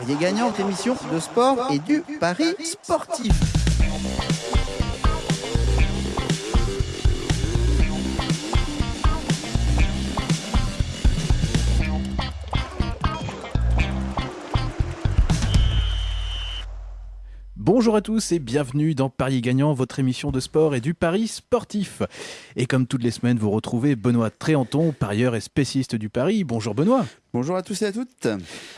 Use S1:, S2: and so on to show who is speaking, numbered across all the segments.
S1: Parier gagnant, émission de sport et du pari sportif.
S2: Bonjour à tous et bienvenue dans Paris Gagnant, votre émission de sport et du pari sportif. Et comme toutes les semaines, vous retrouvez Benoît Tréanton, parieur et spécialiste du pari. Bonjour Benoît.
S1: Bonjour à tous et à toutes.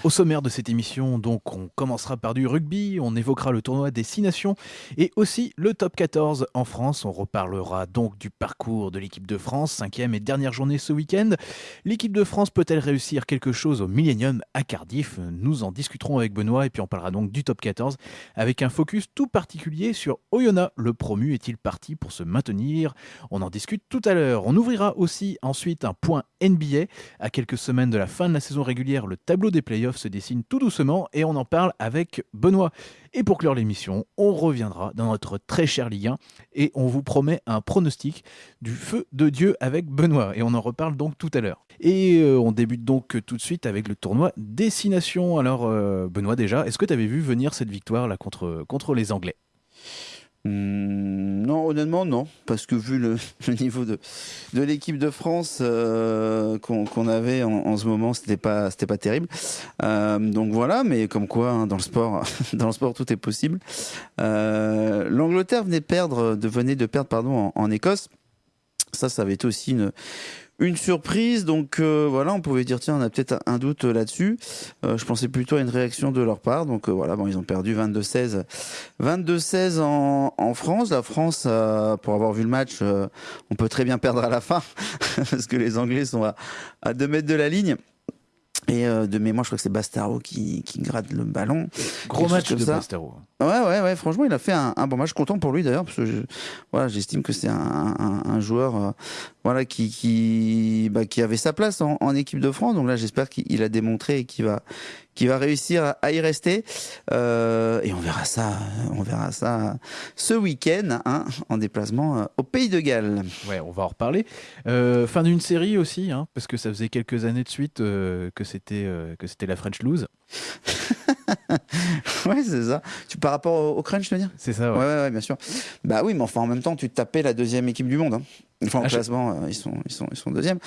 S2: Au sommaire de cette émission, donc, on commencera par du rugby, on évoquera le tournoi des Six Nations et aussi le top 14 en France. On reparlera donc du parcours de l'équipe de France, cinquième et dernière journée ce week-end. L'équipe de France peut-elle réussir quelque chose au Millennium à Cardiff? Nous en discuterons avec Benoît et puis on parlera donc du top 14 avec un focus tout particulier sur Oyonnax. Le promu est-il parti pour se maintenir? On en discute tout à l'heure. On ouvrira aussi ensuite un point NBA à quelques semaines de la fin de la saison régulière, le tableau des playoffs se dessine tout doucement et on en parle avec Benoît. Et pour clore l'émission, on reviendra dans notre très cher Ligue 1 et on vous promet un pronostic du feu de Dieu avec Benoît. Et on en reparle donc tout à l'heure. Et euh, on débute donc tout de suite avec le tournoi Destination. Alors euh, Benoît déjà, est-ce que tu avais vu venir cette victoire là contre, contre les Anglais?
S1: Hmm, non, honnêtement, non. Parce que vu le, niveau de, de l'équipe de France euh, qu'on avait en, ce moment, c'était pas, pas terrible. Euh, donc voilà, mais comme quoi, hein, dans le sport, dans le sport, tout est possible. Euh, L'Angleterre venait perdre, de venait de perdre, pardon, en Écosse. Ça, ça avait été aussi une, une surprise. Donc euh, voilà, on pouvait dire tiens, on a peut-être un doute là-dessus. Euh, je pensais plutôt à une réaction de leur part. Donc euh, voilà, bon, ils ont perdu 22-16, 22-16 en, France. La France, pour avoir vu le match, on peut très bien perdre à la fin parce que les Anglais sont à, à 2 mètres de la ligne. Et euh, de mémoire, je crois que c'est Bastaro qui, qui gratte le ballon.
S2: Gros match de Bastaro.
S1: Ouais, ouais, ouais. Franchement, il a fait un, un bon match. Content pour lui d'ailleurs, parce que je, voilà, j'estime que c'est un, un, un, joueur, euh, voilà, qui qui, bah, qui avait sa place en, en équipe de France. Donc là, j'espère qu'il a démontré et qu'il va qui va réussir à y rester. Euh, et on verra ça, on verra ça ce week-end hein, en déplacement euh, au Pays de Galles.
S2: Ouais, on va en reparler. Euh, fin d'une série aussi, hein, parce que ça faisait quelques années de suite euh, que c'était que c'était la French Lose.
S1: ouais, c'est ça. Tu par rapport au, crunch, tu veux dire?
S2: C'est ça.
S1: Ouais. ouais. Ouais, bien sûr. Bah oui, mais enfin en même temps, tu tapais la deuxième équipe du monde. Hein. Enfin, en ah, classement, je... ils sont ils sont ils sont deuxième.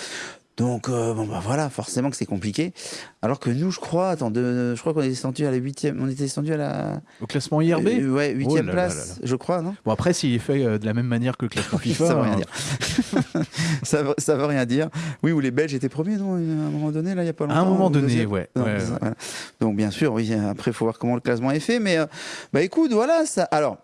S1: Donc euh, bon bah voilà, forcément que c'est compliqué. Alors que nous, je crois, attends, de, je crois qu'on est descendu à la huitième, on était descendu à la
S2: au classement IRB.
S1: Euh, ouais, huitième oh place, là là. je crois, non?
S2: Bon après, s'il est fait euh, de la même manière que le classement FIFA,
S1: ça veut rien hein. dire. ça, veut, ça veut rien dire. Oui, où les Belges étaient premiers, non? À un moment donné, là, il y a pas longtemps.
S2: À un moment donné, ouais.
S1: Non,
S2: ouais,
S1: ça, voilà. Donc bien sûr, oui. Après, faut voir comment le classement est fait, mais euh, bah écoute, voilà ça. Alors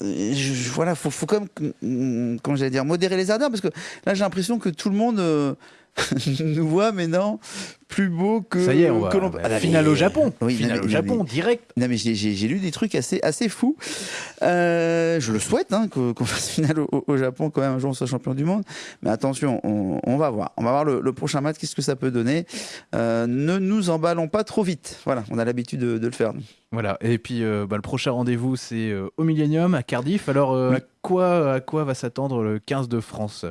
S1: je, voilà, faut, faut quand même, comment j'allais dire, modérer les ardeurs, parce que là, j'ai l'impression que tout le monde euh, nous voit maintenant plus beau que.
S2: Ça y est, on va, l'on... ah, finale au Japon.
S1: Oui,
S2: finale au Japon,
S1: mais,
S2: direct.
S1: Non, mais j'ai lu des trucs assez, assez fous. Euh, je le souhaite, hein, qu'on qu fasse finale au, au, Japon, quand même, un jour on soit champion du monde. Mais attention, on, on va voir. On va voir le, le prochain match, qu'est-ce que ça peut donner. Euh, ne nous emballons pas trop vite. Voilà, on a l'habitude de, de, le faire. Nous.
S2: Voilà, et puis euh, bah, le prochain rendez-vous, c'est au Millennium, à Cardiff. Alors, oui. à, quoi, à quoi va s'attendre le 15 de France?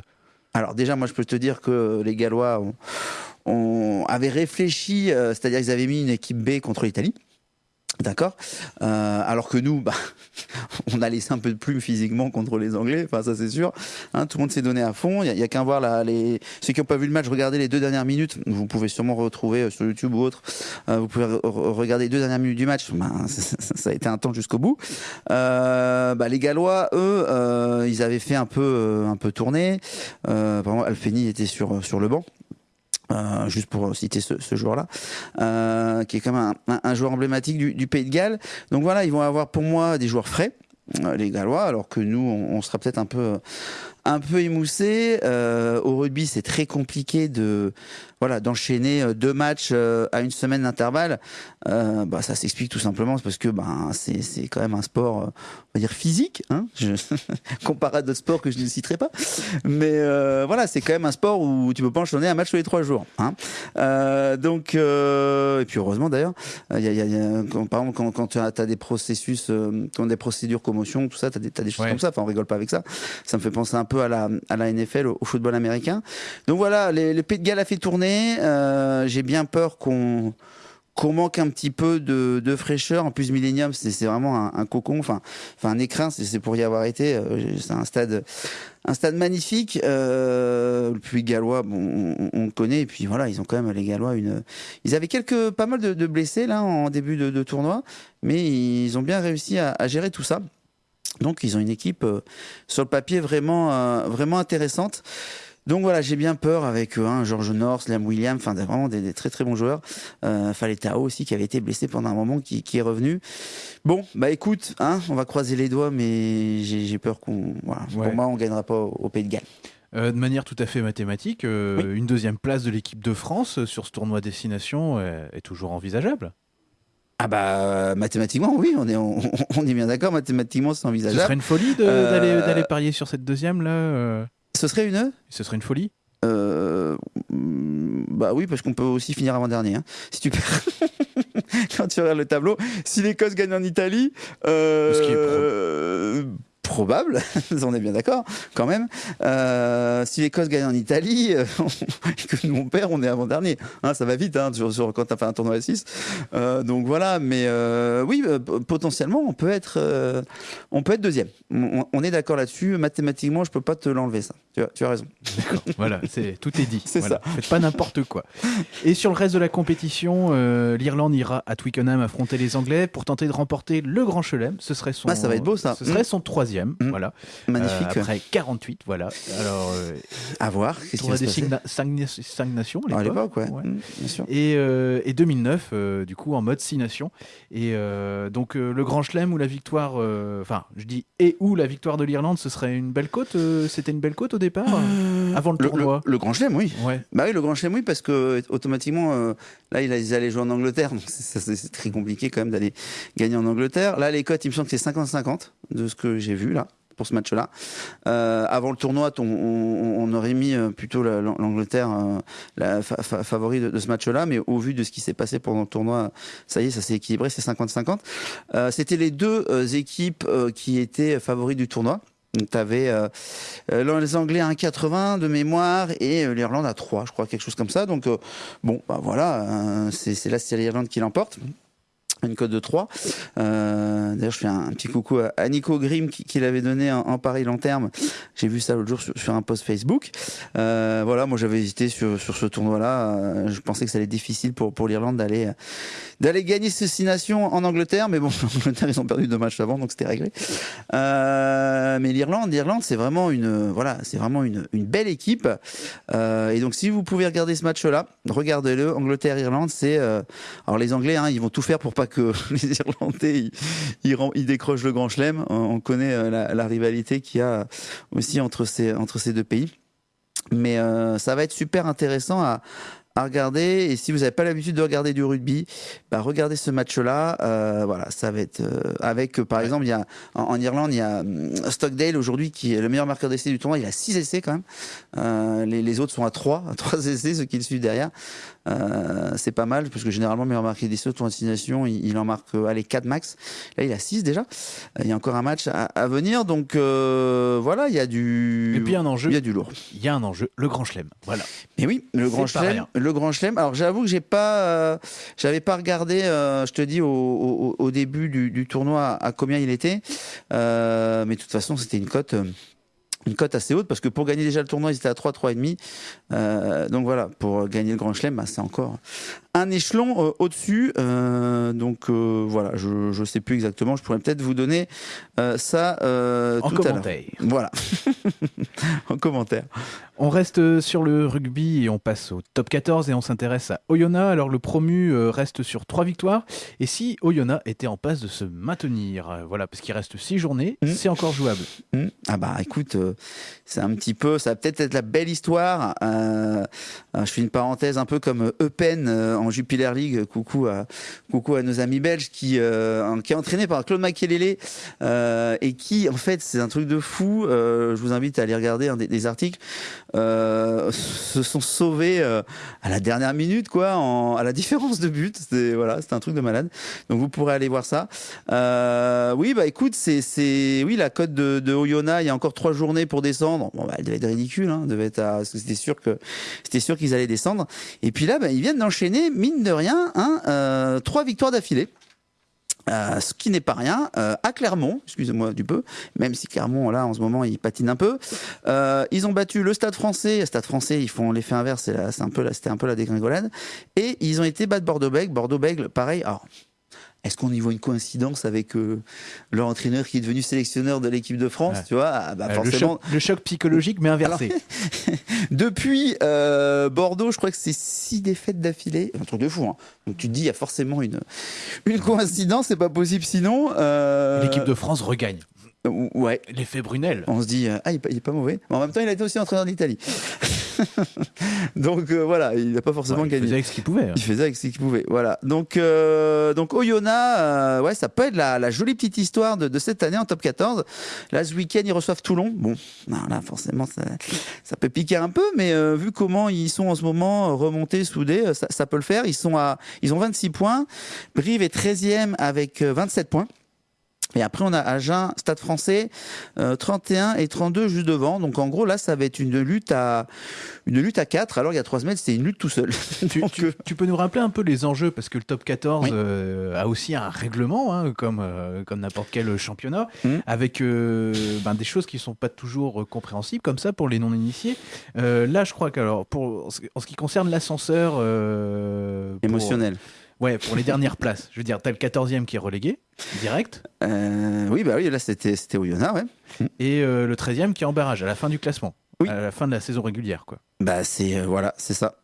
S1: Alors déjà, moi, je peux te dire que les Gallois ont, avaient réfléchi, euh, c'est-à-dire qu'ils avaient mis une équipe B contre l'Italie. D'accord? Euh, Alors que nous, bah, on a laissé un peu de plume physiquement contre les Anglais, enfin ça c'est sûr. Hein, tout le monde s'est donné à fond. Il n'y a, a qu'à voir là, les... ceux qui n'ont pas vu le match, regardez les deux dernières minutes. Vous pouvez sûrement retrouver euh, sur YouTube ou autre. Euh, vous pouvez re regarder les deux dernières minutes du match. Bah, ça, a été un temps jusqu'au bout. Euh, bah, les Gallois, eux, euh, ils avaient fait un peu, un peu tourner. Alfeni était sur sur le banc. Euh, juste pour citer ce, ce joueur-là, euh, qui est quand même un, joueur emblématique du, Pays de Galles. Donc voilà, ils vont avoir pour moi des joueurs frais, euh, les Gallois, alors que nous, on, sera peut-être un peu un peu au rugby, c'est très compliqué de voilà d'enchaîner deux matchs euh, à une semaine d'intervalle. Euh, bah, ça s'explique tout simplement parce que bah, c'est c'est quand même un sport, on va dire physique, hein, je... comparé à d'autres sports que je ne citerai pas. Mais euh, voilà, c'est quand même un sport où tu peux pas enchaîner un match tous les trois jours. Hein. Euh, donc et puis heureusement d'ailleurs, il y a, y a quand, par exemple quand, quand tu as, as, des processus, quand des procédures commotion, tout ça, tu as, as, des choses ouais. comme ça. Enfin, on rigole pas avec ça. Ça me fait penser un peu à la, à la NFL, au, au football américain. Donc voilà, les, le Pays de Galles a fait tourner. Euh, J'ai bien peur qu'on manque un petit peu de, fraîcheur. En plus, Millennium, c'est vraiment un, cocon, enfin, un écrin, c'est pour y avoir été. Euh, c'est un stade, magnifique. Euh, le gallois, bon, on, le connaît. Et puis voilà, ils ont quand même les Gallois. Ils avaient quelques, pas mal de, blessés là en début de, tournoi, mais ils ont bien réussi à, gérer tout ça. Donc, ils ont une équipe euh, sur le papier vraiment, vraiment intéressante. Donc voilà, j'ai bien peur avec hein, George North, Liam Williams, enfin vraiment des, des, très très bons joueurs. Euh, Faletao aussi qui avait été blessé pendant un moment, qui, qui est revenu. Bon, bah écoute, hein, on va croiser les doigts, mais j'ai peur qu'on, voilà, ouais. pour moi, on gagnera pas au, au Pays de Galles.
S2: Euh, de manière tout à fait mathématique, euh, oui. une deuxième place de l'équipe de France sur ce tournoi destination est, est toujours envisageable?
S1: Ah bah mathématiquement oui, on est on, on est bien d'accord, mathématiquement c'est envisageable.
S2: Ce serait une folie d'aller euh... d'aller parier sur cette deuxième là. Euh...
S1: Ce serait une
S2: Ce serait une folie
S1: euh, bah oui, parce qu'on peut aussi finir avant-dernier. Hein. Si tu perds, quand tu regardes le tableau, si l'Écosse gagne en Italie, euh, probable, on est bien d'accord, quand même. Euh, si l'Écosse gagne en Italie, euh, que nous on perd, on est avant-dernier. Hein, ça va vite hein, sur, sur, quand tu as fait un tournoi à 6. Euh, donc voilà, mais euh, oui, potentiellement, on peut être, on peut être deuxième. On, on est d'accord là-dessus. Mathématiquement, je peux pas te l'enlever, ça. Tu as, tu as raison.
S2: D'accord, voilà, tout est dit.
S1: C'est
S2: voilà.
S1: ça.
S2: Faites pas n'importe quoi. Et sur le reste de la compétition, l'Irlande ira à Twickenham affronter les Anglais pour tenter de remporter le Grand Chelem. Ce serait son,
S1: ah, ça va être beau, ça.
S2: Ce serait mmh. son troisième. Mmh. Voilà.
S1: Magnifique.
S2: Euh, après 48, voilà. Alors, euh,
S1: à voir.
S2: Va des 5 nations
S1: à l'époque.
S2: ouais. ouais. Mmh. Et, euh, et 2009, euh, du coup, en mode 6 nations. Et euh, donc, le Grand Chelem ou la victoire, enfin, je dis et où la victoire de l'Irlande, ce serait une belle côte C'était une belle côte au départ Avant le,
S1: le
S2: tournoi
S1: Le, le Grand Chelem, oui.
S2: Ouais.
S1: Bah oui, le Grand Chelem, oui, parce que automatiquement, là, ils allaient jouer en Angleterre. Donc, c'est très compliqué quand même d'aller gagner en Angleterre. Là, les cotes, il me semble que c'est 50-50 de ce que j'ai vu pour ce match-là. Euh, avant le tournoi, on, aurait mis plutôt l'Angleterre euh, la fa fa favori de, ce match-là, mais au vu de ce qui s'est passé pendant le tournoi, ça y est, ça s'est équilibré, c'est 50-50. Euh, C'était les deux euh, équipes euh, qui étaient favoris du tournoi. Tu avais euh, les Anglais à 1,80 de mémoire et euh, l'Irlande à 3, je crois, quelque chose comme ça. Donc euh, bon, bah voilà, c'est là c'est l'Irlande qui l'emporte une cote de 3. Euh, D'ailleurs, je fais un, petit coucou à, Nico Grimm qui, l'avait donné en, en pari long terme. J'ai vu ça l'autre jour sur, un post Facebook. Euh, voilà, moi j'avais hésité sur, sur ce tournoi-là. Euh, je pensais que ça allait être difficile pour, pour l'Irlande d'aller d'aller gagner ces six en Angleterre, mais bon, l'Angleterre ils ont perdu deux matchs avant, donc c'était réglé. Euh, mais l'Irlande, l'Irlande, c'est vraiment une voilà, c'est vraiment une, une belle équipe. Euh, et donc si vous pouvez regarder ce match-là, regardez-le. Angleterre-Irlande, c'est alors les Anglais, hein, ils vont tout faire pour pas que les Irlandais ils, ils, ils décrochent le Grand Chelem. On connaît la, la rivalité qu'il y a aussi entre ces entre ces deux pays. Mais euh, ça va être super intéressant à, à regarder. Et si vous n'avez pas l'habitude de regarder du rugby, bah regardez ce match-là. Euh, voilà, ça va être euh, avec, par ouais. exemple, il y a en, en, Irlande, il y a Stockdale aujourd'hui qui est le meilleur marqueur d'essai du tournoi. Il a 6 essais quand même. Euh, les, les, autres sont à 3, à 3 essais, ceux qui le suivent derrière. Euh, c'est pas mal parce que généralement, meilleur marqueur d'essai au tournoi de destination, il, il en marque euh, allez 4 max. Là, il a 6 déjà. Il y a encore un match à, à venir. Donc voilà, il y a du.
S2: Et puis un enjeu.
S1: Il y a du lourd.
S2: Il y a un enjeu, le Grand Chelem. Voilà.
S1: Mais oui, le Grand Chelem le Grand Chelem. Alors j'avoue que j'ai pas, euh, j'avais pas regardé, euh, je te dis au, au, au début du, du, tournoi à, combien il était, euh, mais de toute façon c'était une cote. Une cote assez haute parce que pour gagner déjà le tournoi ils étaient à 3 3,5 euh, donc voilà pour gagner le Grand Chelem bah, c'est encore un échelon euh, au-dessus. Euh, donc euh, voilà, je ne sais plus exactement. Je pourrais peut-être vous donner ça
S2: en
S1: tout
S2: commentaire.
S1: Voilà, en commentaire.
S2: On reste sur le rugby et on passe au top 14 et on s'intéresse à Oyonnax. Alors le promu reste sur trois victoires. Et si Oyonnax était en passe de se maintenir, voilà, parce qu'il reste six journées, mmh. c'est encore jouable.
S1: Mmh. Ah bah écoute, c'est un petit peu, ça va peut-être être la belle histoire. je fais une parenthèse un peu comme Eupen en Jupiler League. Coucou à, coucou à nos amis belges qui, euh, qui est entraîné par Claude Makelele euh, et qui, en fait, c'est un truc de fou. Euh, je vous invite à aller regarder des, articles. Se sont sauvés à la dernière minute, quoi, en, à la différence de but. C'était voilà, un truc de malade. Donc vous pourrez aller voir ça. Oui, bah écoute, c'est oui la cote de, de Oyonnax. Il y a encore trois journées pour descendre. Bon, bah, elle devait être ridicule. Hein, devait être à, c'était sûr que c'était sûr qu'ils allaient descendre. Et puis là, bah, ils viennent d'enchaîner mine de rien, hein, trois victoires d'affilée. Euh, ce qui n'est pas rien, euh, à Clermont, excusez-moi du peu, même si Clermont là en ce moment il patine un peu, euh, ils ont battu le Stade Français, Stade Français ils font l'effet inverse, un c'était un peu la dégringolade, et ils ont été battre Bordeaux-Bègles, Bordeaux-Bègles pareil, alors est-ce qu'on y voit une coïncidence avec euh, leur entraîneur qui est devenu sélectionneur de l'équipe de France Tu vois, ah, bah,
S2: euh, forcément... le, choc, psychologique, mais inversé.
S1: depuis euh, Bordeaux, je crois que c'est six défaites d'affilée, un truc de fou. Hein. Donc tu te dis, il y a forcément une, une coïncidence, c'est pas possible sinon.
S2: L'équipe de France regagne.
S1: Ouais.
S2: L'effet Brunel.
S1: On se dit, ah, il est, pas, mauvais. Mais en même temps, il a été aussi entraîneur d'Italie. donc voilà, il n'a pas forcément gagné. Il
S2: faisait avec ce qu'il pouvait. Hein.
S1: Il faisait avec ce qu'il pouvait. Voilà. Donc, donc Oyonnax, ouais, ça peut être la, jolie petite histoire de, cette année en top 14. Là, ce week-end, ils reçoivent Toulon. Bon, là, forcément, ça, peut piquer un peu, mais vu comment ils sont en ce moment remontés, soudés, ça, ça, peut le faire. Ils, sont à, ils ont 26 points. Brive est 13e avec 27 points. Et après, on a Agen, Stade français, 31 euh, et 32 juste devant. Donc en gros, là, ça va être une lutte à, une lutte à 4. Alors il y a 3 semaines, c'était une lutte tout seul.
S2: Euh, tu, peux nous rappeler un peu les enjeux Parce que le top 14 euh, a aussi un règlement, hein, comme, comme n'importe quel championnat, mmh. avec ben, des choses qui ne sont pas toujours compréhensibles, comme ça, pour les non-initiés. là, je crois pour, en ce qui concerne l'ascenseur.
S1: Émotionnel.
S2: Ouais, pour les dernières places. Je veux dire, t'as le 14e qui est relégué, direct.
S1: Euh, oui, bah oui, là c'était c'était Oyonnax, ouais.
S2: Et euh, le 13e qui est en barrage à la fin du classement. Oui. À la fin de la saison régulière, quoi.
S1: Bah c'est euh, voilà, c'est ça.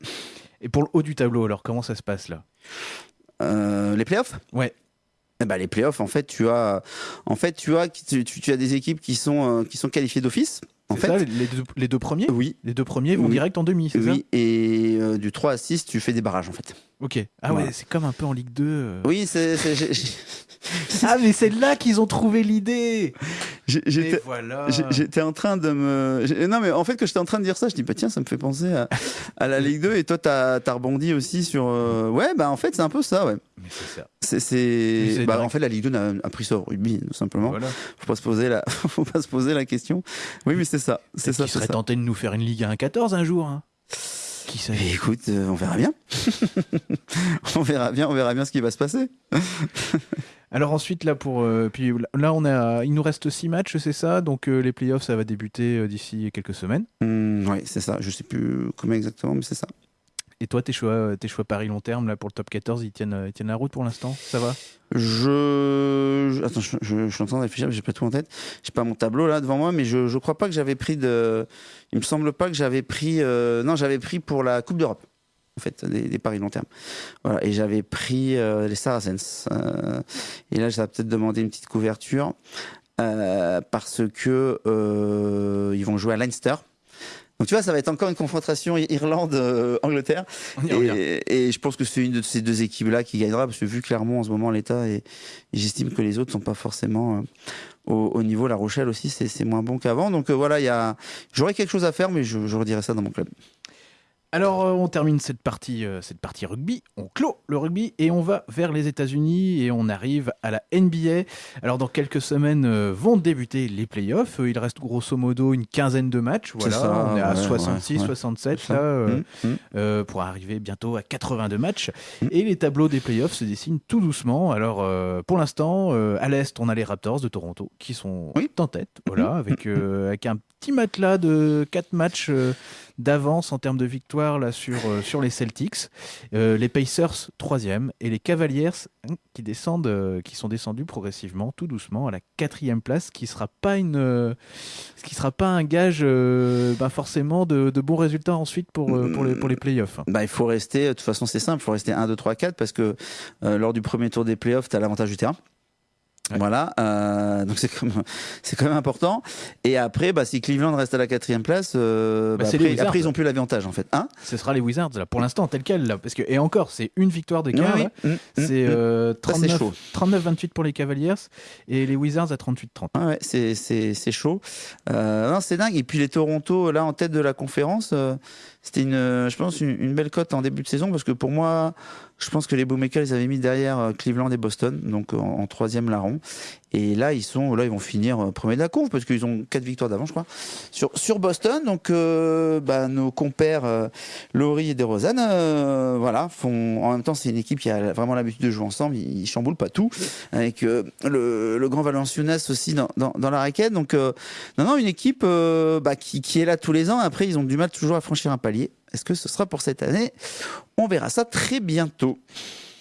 S2: Et pour le haut du tableau, alors comment ça se passe là?
S1: Les playoffs?
S2: Ouais.
S1: Eh bah, les playoffs, en fait, tu as, en fait, tu as, tu, tu as des équipes qui sont, qui sont qualifiées d'office. En fait,
S2: ça, les, deux, les, deux, premiers?
S1: Oui.
S2: Les deux premiers vont direct en demi, c'est
S1: oui. ça? Et du 3 à 6, tu fais des barrages, en fait.
S2: Ok. Ah ouais, c'est comme un peu en Ligue 2. Euh.
S1: Oui, c'est.
S2: ah, mais c'est là qu'ils ont trouvé l'idée
S1: J'étais voilà. en train de me. Non, mais en fait, que j'étais en train de dire ça, je dis, bah tiens, ça me fait penser à, la Ligue 2. Et toi, t'as as rebondi aussi sur. Euh, ouais, bah en fait, c'est un peu ça, ouais.
S2: Mais c'est ça.
S1: C'est. Bah, en fait, la Ligue 2 a, pris ça au rugby, tout simplement. Voilà. Faut pas se poser la, Faut pas se poser la question. Oui, mais c'est ça. C'est ça.
S2: Qui serait tenté de nous faire une Ligue 1-14 un jour hein
S1: écoute, euh, on verra bien. on verra bien, on verra bien ce qui va se passer.
S2: Alors ensuite là pour euh, puis là on a il nous reste six matchs c'est ça? Donc euh, les playoffs ça va débuter d'ici quelques semaines.
S1: Mmh, oui c'est ça je sais plus comment exactement mais c'est ça.
S2: Et toi, tes choix, tes choix Paris long terme là pour le top 14, ils tiennent, ils tiennent la route pour l'instant? Ça va?
S1: Je... Attends, je, je, suis en train de réfléchir, j'ai pas tout en tête. J'ai pas mon tableau là devant moi, mais je, je crois pas que j'avais pris de. Il me semble pas que j'avais pris. Euh, non, j'avais pris pour la Coupe d'Europe. En fait, des, paris long terme. Voilà, et j'avais pris euh, les Saracens. Euh, et là, ça va peut-être demander une petite couverture parce que ils vont jouer à Leinster. Donc tu vois, ça va être encore une confrontation Irlande-Angleterre. et, je pense que c'est une de ces deux équipes-là qui gagnera, parce que vu clairement en ce moment l'état, et, j'estime que les autres sont pas forcément euh, au, niveau. La Rochelle aussi, c'est moins bon qu'avant. Donc euh, voilà, il y j'aurais quelque chose à faire, mais je, je redirai ça dans mon club.
S2: Alors, euh, on termine cette partie, euh, cette partie rugby, on clôt le rugby et on va vers les États-Unis et on arrive à la NBA. Alors, dans quelques semaines euh, vont débuter les playoffs. Il reste grosso modo une quinzaine de matchs. Voilà, on est à 66, 67 là, mmh, mmh. pour arriver bientôt à 82 matchs. Mmh. Et les tableaux des playoffs se dessinent tout doucement. Alors, pour l'instant, à l'est, on a les Raptors de Toronto qui sont en tête, voilà, avec, avec un petit matelas de 4 matchs d'avance en termes de victoire là, sur, euh, sur les Celtics. Euh, les Pacers, troisième. Et les Cavaliers hein, qui, descendent, euh, qui sont descendus progressivement, tout doucement, à la quatrième place, qui sera pas une, qui sera pas un gage bah, forcément de, de, bons résultats ensuite pour, pour, les, pour les playoffs.
S1: Bah, il faut rester, de toute façon c'est simple, il faut rester 1, 2, 3, 4 parce que lors du premier tour des playoffs, tu as l'avantage du terrain. Voilà, euh, donc c'est quand, quand même important. Et après, bah, si Cleveland reste à la quatrième place, euh, bah, après, après, ils ont plus l'avantage en fait. Hein
S2: Ce sera les Wizards là, pour l'instant tel quel là, parce que et encore, c'est une victoire d'écart. Oui, mmh, c'est 39, mmh. 39-28 pour les Cavaliers et les Wizards à 38-30.
S1: Ah ouais, c'est, c'est, c'est chaud. Euh, non, c'est dingue. Et puis les Toronto là en tête de la conférence, c'était une, je pense une, une belle cote en début de saison parce que pour moi Je pense que les Boommakers ils avaient mis derrière euh, Cleveland et Boston, donc en, en troisième larron. Et là, ils sont, là, ils vont finir euh, premier de la conf parce qu'ils ont quatre victoires d'avance, je crois, sur, Boston. Donc, euh, bah, nos compères euh, Laurie et DeRozan, euh, voilà, font. En même temps, c'est une équipe qui a vraiment l'habitude de jouer ensemble. Ils, chamboulent pas tout, avec euh, le, grand Valenciunas aussi dans, dans, la raquette. Donc, euh, non, non, une équipe euh, bah, qui est là tous les ans. Après, ils ont du mal toujours à franchir un palier. Est-ce que ce sera pour cette année? On verra ça très bientôt.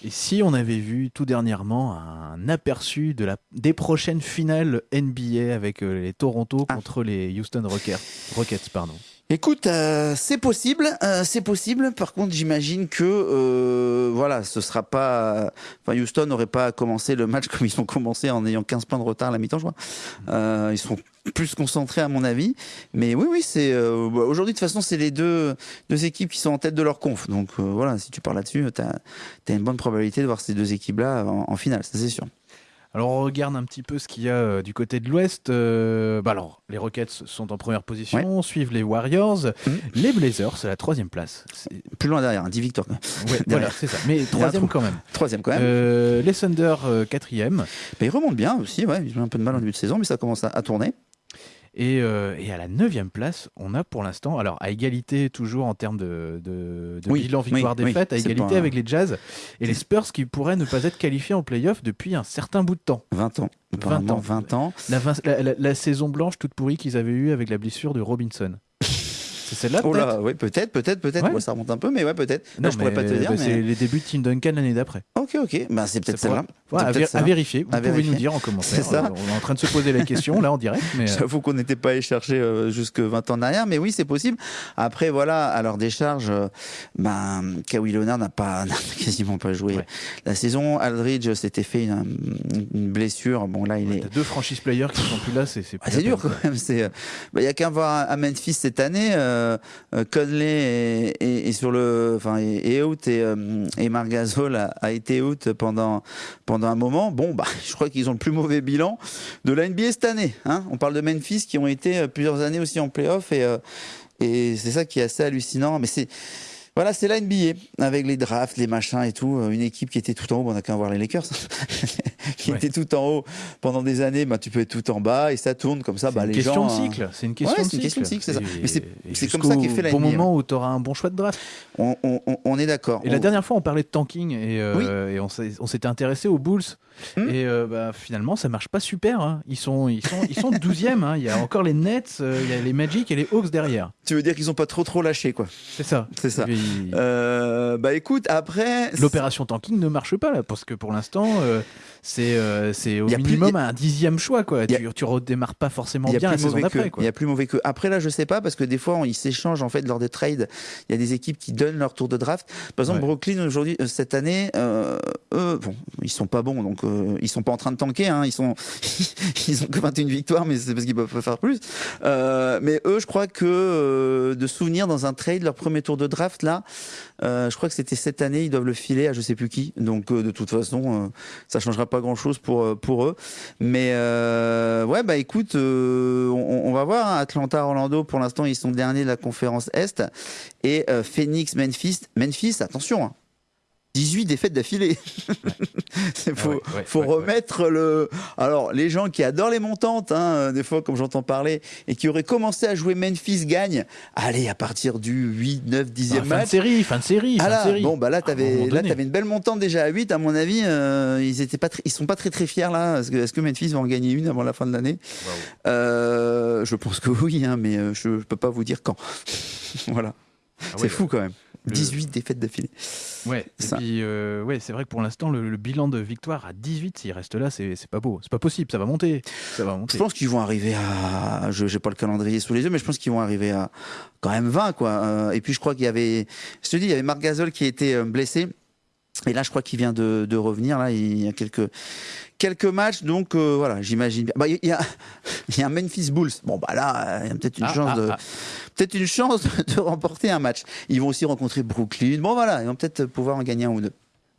S2: Et si on avait vu tout dernièrement un aperçu de la, des prochaines finales NBA avec euh, les Toronto
S1: Ah.
S2: contre les Houston Rockets, Rockets pardon.
S1: Écoute, euh, c'est possible, euh, c'est possible. Par contre, j'imagine que euh, voilà, ce sera pas. Enfin, Houston n'aurait pas commencé le match comme ils ont commencé en ayant 15 points de retard à la mi-temps, je crois. Euh, ils seront plus concentrés à mon avis. Mais oui, oui, c'est euh, bah, aujourd'hui de toute façon, c'est les deux deux équipes qui sont en tête de leur conf. Donc euh, voilà, si tu parles là-dessus, t'as as une bonne probabilité de voir ces deux équipes-là en, en finale, ça c'est sûr.
S2: Alors on regarde un petit peu ce qu'il y a euh, du côté de l'Ouest. Euh, bah alors, les Rockets sont en première position, suivent les Warriors,
S1: Mhm.
S2: les Blazers, c'est la troisième place.
S1: Plus loin derrière, hein, 10 victoires.
S2: Ouais, voilà, c'est ça. Mais troisième quand même.
S1: Troisième quand même.
S2: Euh, les Thunder, quatrième.
S1: Mais ils remontent bien aussi, ouais. Ils ont un peu de mal en début de saison, mais ça commence à, à tourner.
S2: Et, euh, et à la neuvième place, on a pour l'instant, alors à égalité toujours en termes de, de, de
S1: Oui,
S2: bilan
S1: oui,
S2: victoire-défaite,
S1: oui,
S2: à égalité avec les Jazz et les Spurs qui pourraient ne pas être qualifiés en playoff depuis un certain bout de temps.
S1: 20 ans.
S2: 20
S1: Apparemment,
S2: ans.
S1: 20 ans.
S2: La, vingt- la- la- la saison blanche toute pourrie qu'ils avaient eue avec la blessure de Robinson. C'est celle-là
S1: Oh
S2: peut-être?
S1: là, oui, peut-être, peut-être, peut-être.
S2: Ouais.
S1: Ouais, ça remonte un peu, mais ouais, peut-être. Là, je pourrais pas te dire.
S2: bah,
S1: mais...
S2: C'est les débuts de Tim Duncan l'année d'après.
S1: Ok, ok. Bah, c'est peut-être
S2: Ça
S1: celle-là.
S2: Ouais, à, vérifier. Vous
S1: À
S2: pouvez
S1: vérifier.
S2: nous dire en commentaire.
S1: C'est ça.
S2: On est en train de se poser la question là en direct. Mais, euh,
S1: J'avoue qu'on n'était pas allé chercher euh, jusque 20 ans en arrière, mais oui, c'est possible. Après, voilà, à leur décharge, euh, ben, Kawhi Leonard n'a pas, quasiment pas joué la saison. Aldridge s'était fait une, une blessure. Bon, là, il est.
S2: Deux franchise players qui sont plus là, c'est c'est
S1: Ah, dur quand même. C'est, euh, bah, il y a qu'à voir à Memphis cette année. Euh, euh, Conley est sur le, enfin, est out et, euh, et Marc Gasol a, été out pendant pendant un moment. Bon, bah, je crois qu'ils ont le plus mauvais bilan de la NBA cette année. Hein On parle de Memphis qui ont été euh, plusieurs années aussi en playoff et euh, et c'est ça qui est assez hallucinant. Mais c'est voilà, c'est la NBA avec les drafts, les machins et tout. Euh, Une équipe qui était tout en haut, on a qu'à voir les Lakers, qui
S2: Ouais.
S1: était tout en haut pendant des années. Bah, tu peux être tout en bas et ça tourne comme ça.
S2: C'est
S1: Bah,
S2: une
S1: les
S2: question
S1: gens, euh,
S2: cycle. C'est une question
S1: Ouais,
S2: de
S1: c'est une question de cycle, c'est ça. Mais c'est- comme ça qu'est fait la
S2: bon
S1: NBA.
S2: moment où tu auras un bon choix de draft.
S1: on, on- on- on est d'accord.
S2: Et la dernière fois, on parlait de tanking et, euh, et on s'était intéressé aux Bulls.
S1: Hmm.
S2: Et euh, bah, finalement, ça marche pas super. hein. Ils sont, ils sont, ils sont 12e. hein. Il y a encore les Nets, euh, il y a les Magic et les Hawks derrière.
S1: Tu veux dire qu'ils ont pas trop trop lâché quoi
S2: C'est ça.
S1: C'est ça.
S2: Puis,
S1: Euh, bah écoute, après.
S2: L'opération tanking ne marche pas là, parce que pour l'instant, euh, c'est euh, c'est au
S1: Y a plus-
S2: minimum
S1: y
S2: un dixième choix. Quoi.
S1: A-
S2: Tu, tu redémarres pas forcément
S1: y a
S2: bien la
S1: plus
S2: saison d'après. quoi.
S1: Il y a plus mauvais que. Après là, je sais pas parce que des fois, on- ils s'échangent en fait lors des trades. Il y a des équipes qui donnent leur tour de draft. Par exemple,
S2: Ouais.
S1: Brooklyn aujourd'hui, euh, cette année, euh, eux, bon, ils sont pas bons, donc euh, ils sont pas en train de tanker. Hein, ils sont, ils ont que 21 victoires, mais c'est parce qu'ils peuvent pas faire plus. Euh, mais eux, je crois que euh, de souvenir dans un trade leur premier tour de draft là, euh, je crois que c'était cette année, ils doivent le filer à je sais plus qui. Donc euh, de toute façon, euh, ça changera pas grand chose pour euh, pour eux. Mais ouais, bah écoute, on, va voir. hein. Atlanta, Orlando, pour l'instant, ils sont derniers de la conférence Est. Et Phoenix, Memphis. Memphis, attention. hein. 18 défaites d'affilée. Il faut,
S2: Ah ouais, ouais,
S1: faut remettre le. Alors, les gens qui adorent les montantes, hein, euh, des fois, comme j'entends parler, et qui auraient commencé à jouer Memphis gagne, allez, à partir du 8, 9, 10e
S2: Ah, fin de
S1: match.
S2: série, fin de série,
S1: Ah
S2: fin de
S1: là,
S2: série.
S1: bon bah là t'avais là t'avais une belle montante déjà à 8 à mon avis euh, ils étaient pas ils sont pas très très fiers là est-ce que, est-ce que Memphis va en gagner une avant la fin de l'année? Euh, je pense que oui hein, mais je, je peux pas vous dire quand voilà
S2: Ah
S1: c'est fou quand même
S2: Le-
S1: 18 défaites d'affilée
S2: Ouais, et
S1: Ça.
S2: puis euh, ouais, c'est vrai que pour l'instant, le, le bilan de victoire à 18, s'il reste là, c'est pas beau. C'est pas possible, ça va monter. Ça va
S1: je
S2: monter.
S1: pense qu'ils vont arriver à je j'ai pas le calendrier sous les yeux mais je pense qu'ils vont arriver à quand même 20 quoi Euh, et puis je crois qu'il y avait je te dis il y avait Marc Gasol qui était euh, blessé et là je crois qu'il vient de, de revenir là il y a quelques quelques matchs donc euh, voilà j'imagine bien. Bah, il y a il y a un Memphis Bulls bon bah là il y a peut-être une
S2: Ah,
S1: chance
S2: ah,
S1: de
S2: ah.
S1: peut-être une chance de remporter un match ils vont aussi rencontrer Brooklyn bon voilà ils vont peut-être pouvoir en gagner un ou deux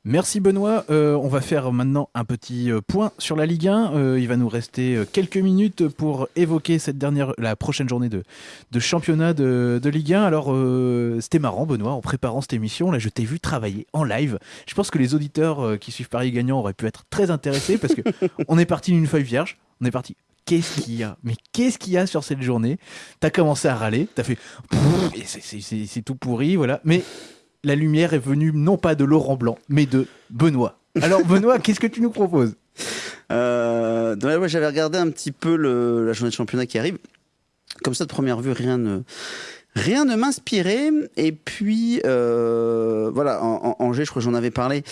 S2: Merci Benoît. Euh, on va faire maintenant un petit euh, point sur la Ligue 1. Euh, il va nous rester quelques minutes pour évoquer cette dernière, la prochaine journée de, de championnat de, de, Ligue 1. Alors c'était marrant Benoît, en préparant cette émission, là je t'ai vu travailler en live. Je pense que les auditeurs qui suivent Paris Gagnant auraient pu être très intéressés parce que on est parti d'une feuille vierge. On est parti qu'est-ce qu'il y a? Mais qu'est-ce qu'il y a sur cette journée? T'as commencé à râler, t'as fait c'est tout pourri, voilà. Mais la lumière est venue non pas de Laurent Blanc, mais de Benoît. Alors Benoît, qu'est-ce que tu nous proposes?
S1: Euh, J'avais regardé un petit peu la journée de championnat qui arrive. Comme ça, de première vue, rien ne, m'inspirait. Et puis, euh, voilà, en, Angers, je crois que j'en avais parlé.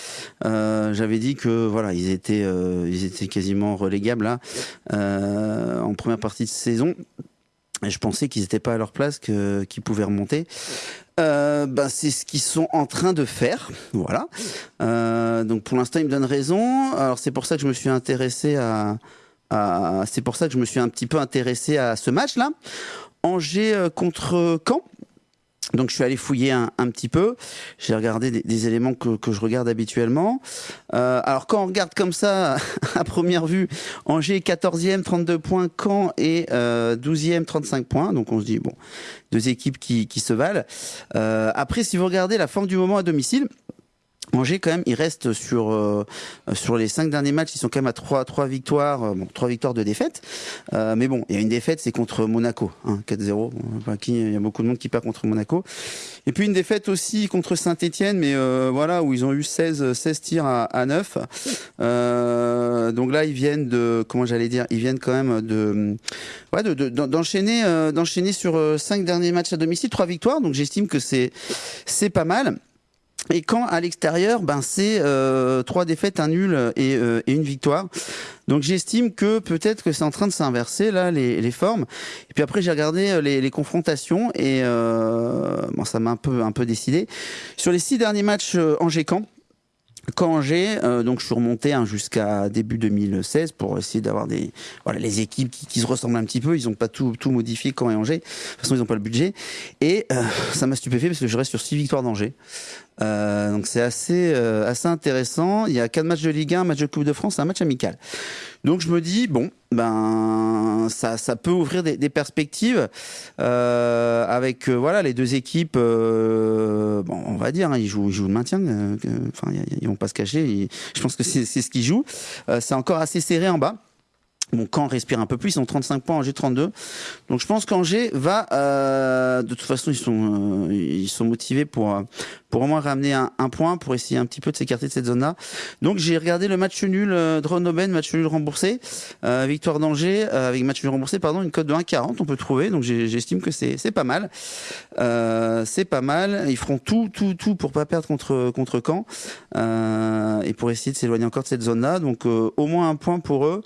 S1: Euh, J'avais dit que voilà, ils étaient, euh, quasiment relégables en première partie de saison. Et je pensais qu'ils n'étaient pas à leur place, qu'ils pouvaient remonter. Euh, ben c'est ce qu'ils sont en train de faire, voilà. Euh, donc pour l'instant, ils me donnent raison. Alors c'est pour ça que je me suis intéressé à, à c'est pour ça que je me suis un petit peu intéressé à ce match-là. Angers euh, contre Caen. Donc je suis allé fouiller un, petit peu, j'ai regardé des, éléments que, je regarde habituellement. Euh, alors quand on regarde comme ça, à première vue, Angers 14e, 32 points, Caen et euh, 12e, 35 points. Donc on se dit, bon, deux équipes qui, qui se valent. Euh, après, si vous regardez la forme du moment à domicile, Angers quand même, il reste sur euh, sur les cinq derniers matchs, ils sont quand même à trois trois victoires, euh, trois victoires de défaite. Euh, mais bon, il y a une défaite, c'est contre Monaco, hein, 4-0. Enfin, qui il y a beaucoup de monde qui perd contre Monaco. Et puis une défaite aussi contre Saint-Étienne, mais voilà où ils ont eu 16 16 tirs à, à 9. donc là, ils viennent de comment j'allais dire, ils viennent quand même de ouais d'enchaîner de, d'enchaîner sur cinq derniers matchs à domicile, trois victoires. Donc j'estime que c'est c'est pas mal. Et quand à l'extérieur, ben c'est euh, trois défaites, un nul et, euh, et une victoire. Donc j'estime que peut-être que c'est en train de s'inverser là les, formes. Et puis après j'ai regardé euh, les, confrontations et euh, bon ça m'a un peu un peu décidé sur les six derniers matchs Angers-Camp. Quand Angers, euh, donc je suis remonté hein, jusqu'à début 2016 pour essayer d'avoir des voilà les équipes qui, se ressemblent un petit peu. Ils n'ont pas tout tout modifié quand et Angers. De toute façon ils n'ont pas le budget et euh, ça m'a stupéfait parce que je reste sur six victoires d'Angers. Euh, donc c'est assez assez intéressant. Il y a quatre matchs de Ligue 1, un match de Coupe de France, un match amical. Donc je me dis bon ben ça ça peut ouvrir des, des perspectives euh, avec euh, voilà les deux équipes. Euh, bon on va dire hein, ils jouent ils jouent le maintien. Enfin ils, vont pas se cacher. Ils, je pense que c'est c'est ce qu'ils jouent. c'est encore assez serré en bas. Bon, Caen respire un peu plus, ils ont 35 points, Angers 32. Donc je pense qu'Angers va, euh, de toute façon, ils sont, euh, ils sont motivés pour, pour au moins ramener un, point, pour essayer un petit peu de s'écarter de cette zone-là. Donc j'ai regardé le match nul euh, Drone-Aubaine, match nul remboursé, euh, victoire d'Angers euh, avec match nul remboursé, pardon, une cote de 1,40 on peut trouver. Donc j'estime que c'est pas mal, c'est pas mal. Ils feront tout, tout, tout pour pas perdre contre contre Caen et pour essayer de s'éloigner encore de cette zone-là. Donc au moins un point pour eux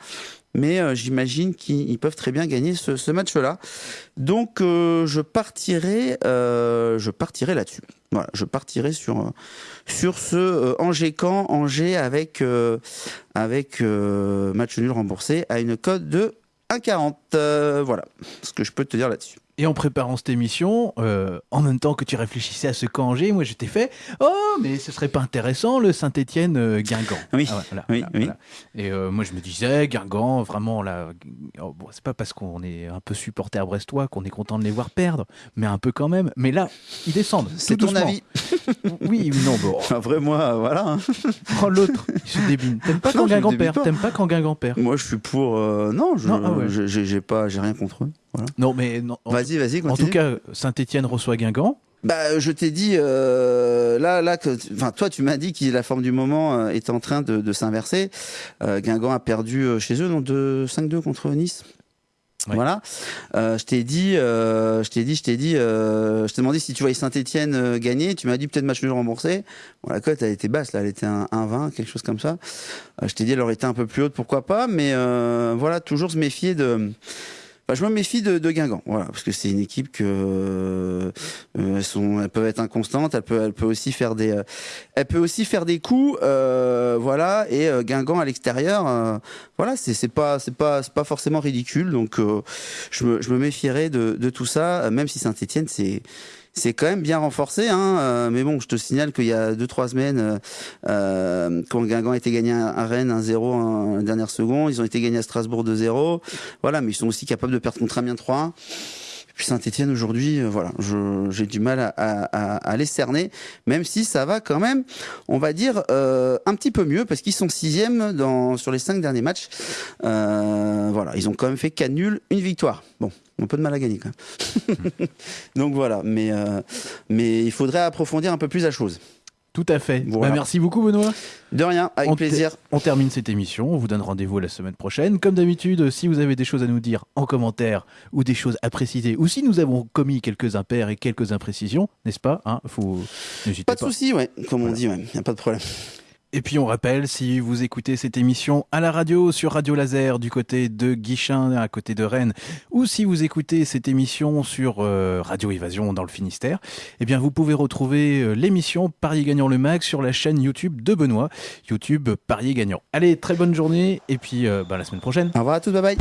S1: mais euh, j'imagine qu'ils peuvent très bien gagner ce, match-là. Donc euh, je partirai, euh, je partirai là-dessus. Voilà, je partirai sur sur ce euh, Angers-Camp, Angers avec avec match nul remboursé à une cote de 1,40. voilà, ce que je peux te dire là-dessus.
S2: Et en préparant cette émission, euh, en même temps que tu réfléchissais à ce Angers, moi je t'ai fait Oh, mais ce serait pas intéressant le Saint-Etienne euh, Guingamp.
S1: Oui, ah, voilà, oui, voilà, oui. Voilà.
S2: Et euh, moi je me disais, Guingamp, vraiment là, oh, bon, c'est pas parce qu'on est un peu supporter brestois qu'on est content de les voir perdre, mais un peu quand même. Mais là, ils descendent.
S1: C'est ton avis
S2: Oui, non, bon.
S1: Enfin, vrai, moi, voilà. Hein.
S2: Oh, l'autre, il se débine. T'aimes pas quand Guingamp perd? T'aimes pas quand Guingamp perd?
S1: Moi je suis pour. Euh, non, je, ah ouais. j'ai pas, j'ai rien contre eux. Voilà.
S2: Non, mais non.
S1: Vas-y, vas-y.
S2: En tout cas, Saint-Etienne reçoit Guingamp.
S1: Bah, je t'ai dit euh, là, là, que, enfin, toi, tu m'as dit que la forme du moment euh, est en train de, de s'inverser. Euh, Guingamp a perdu euh, chez eux, donc de 5-2 contre Nice. Voilà. Euh, je t'ai dit, euh, je t'ai dit, je t'ai dit, euh, je t'ai demandé si tu voyais Saint-Etienne gagner. Tu m'as dit peut-être match nul remboursé. Bon, la cote, elle était basse, là, elle était un 1-20, quelque chose comme ça. je t'ai dit, elle aurait été un peu plus haute, pourquoi pas. Mais voilà, toujours se méfier de bah, je me méfie de, de Guingamp, voilà, parce que c'est une équipe que euh, sont, elles peuvent être inconstantes, elles peuvent, elles peuvent aussi faire des, euh, elles peuvent aussi faire des coups, euh, voilà, et euh, Guingamp à l'extérieur, euh, voilà, c'est pas c'est pas c'est pas forcément ridicule, donc je me je me méfierais de, de tout ça, même si Saint-Étienne c'est c'est quand même bien renforcé. Hein, mais bon, je te signale qu'il y a 2-3 semaines, quand Guingamp a été gagné à Rennes 1-0 en dernière seconde, ils ont été gagnés à Strasbourg 2-0. Voilà, mais ils sont aussi capables de perdre contre Amiens 3 puis Saint-Etienne aujourd'hui, euh, voilà, j'ai du mal à, à, les cerner, même si ça va quand même, on va dire, euh, un petit peu mieux, parce qu'ils sont sixième dans, sur les cinq derniers matchs. Euh, voilà, ils ont quand même fait 4 nuls, une victoire. Bon, un peu de mal à gagner quand même. Donc voilà, mais, mais il faudrait approfondir un peu plus la chose.
S2: Tout à fait. Bah, merci beaucoup, Benoît.
S1: De rien, avec plaisir.
S2: On termine cette émission. On vous donne rendez-vous la semaine prochaine. Comme d'habitude, si vous avez des choses à nous dire en commentaire ou des choses à préciser, ou si nous avons commis quelques impairs et quelques imprécisions, n'est-ce pas hein, Faut...
S1: Pas de souci, ouais. Comme on dit, il n'y a pas de problème.
S2: Et puis on rappelle, si vous écoutez cette émission à la radio sur Radio Laser du côté de Guichin, à côté de Rennes, ou si vous écoutez cette émission sur euh, Radio Évasion dans le Finistère, eh bien vous pouvez retrouver euh, l'émission Parier gagnant le max sur la chaîne YouTube de Benoît, YouTube Parier gagnant. Allez, très bonne journée et puis euh, bah, la semaine prochaine.
S1: Au revoir à tous, bye bye.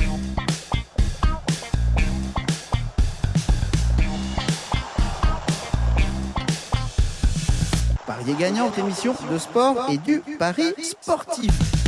S1: Parier gagnant, émission de sport et du pari sportif.